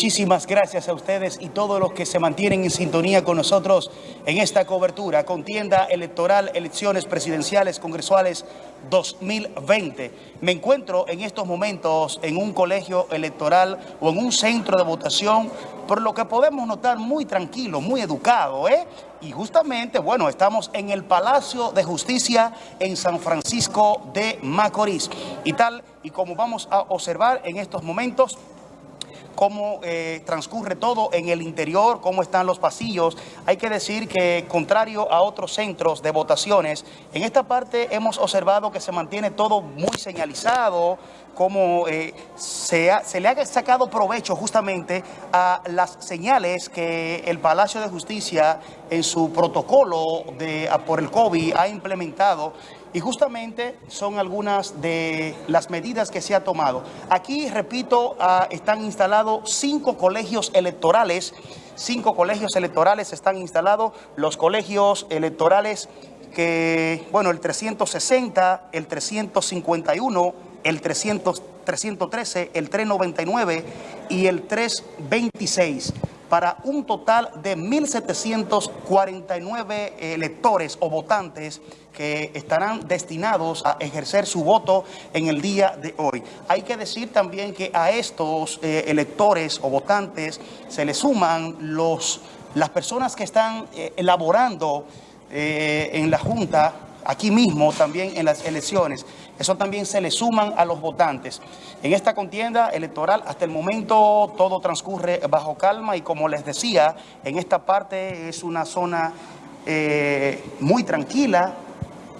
Muchísimas gracias a ustedes y todos los que se mantienen en sintonía con nosotros en esta cobertura, contienda electoral, elecciones presidenciales, congresuales 2020. Me encuentro en estos momentos en un colegio electoral o en un centro de votación, por lo que podemos notar muy tranquilo, muy educado, ¿eh? Y justamente, bueno, estamos en el Palacio de Justicia en San Francisco de Macorís. Y tal y como vamos a observar en estos momentos, cómo eh, transcurre todo en el interior, cómo están los pasillos. Hay que decir que, contrario a otros centros de votaciones, en esta parte hemos observado que se mantiene todo muy señalizado, cómo eh, se, le ha sacado provecho justamente a las señales que el Palacio de Justicia en su protocolo de, por el COVID ha implementado y justamente son algunas de las medidas que se ha tomado. Aquí, repito, ah, están instalados cinco colegios electorales, cinco colegios electorales están instalados, los colegios electorales que, bueno, el 360, el 351, el 300, 313, el 399 y el 326 para un total de 1.749 electores o votantes que estarán destinados a ejercer su voto en el día de hoy. Hay que decir también que a estos eh, electores o votantes se le suman los, las personas que están eh, elaborando eh, en la Junta aquí mismo también en las elecciones. Eso también se le suman a los votantes. En esta contienda electoral, hasta el momento, todo transcurre bajo calma y como les decía, en esta parte es una zona eh, muy tranquila,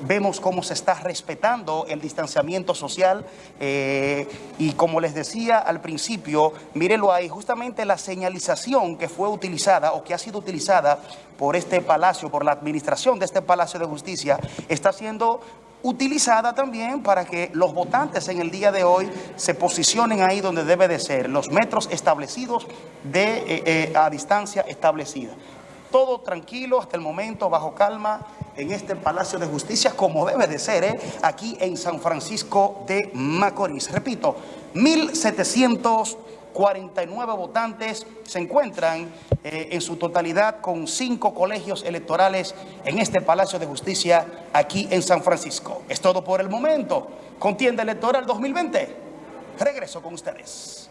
vemos cómo se está respetando el distanciamiento social eh, y como les decía al principio, mírenlo ahí, justamente la señalización que fue utilizada o que ha sido utilizada por este palacio, por la administración de este Palacio de Justicia, está siendo utilizada también para que los votantes en el día de hoy se posicionen ahí donde debe de ser, los metros establecidos de, eh, eh, a distancia establecida. Todo tranquilo hasta el momento, bajo calma, en este Palacio de Justicia, como debe de ser, ¿eh? aquí en San Francisco de Macorís. Repito, 1.749 votantes se encuentran eh, en su totalidad con cinco colegios electorales en este Palacio de Justicia aquí en San Francisco. Es todo por el momento. Contienda electoral 2020. Regreso con ustedes.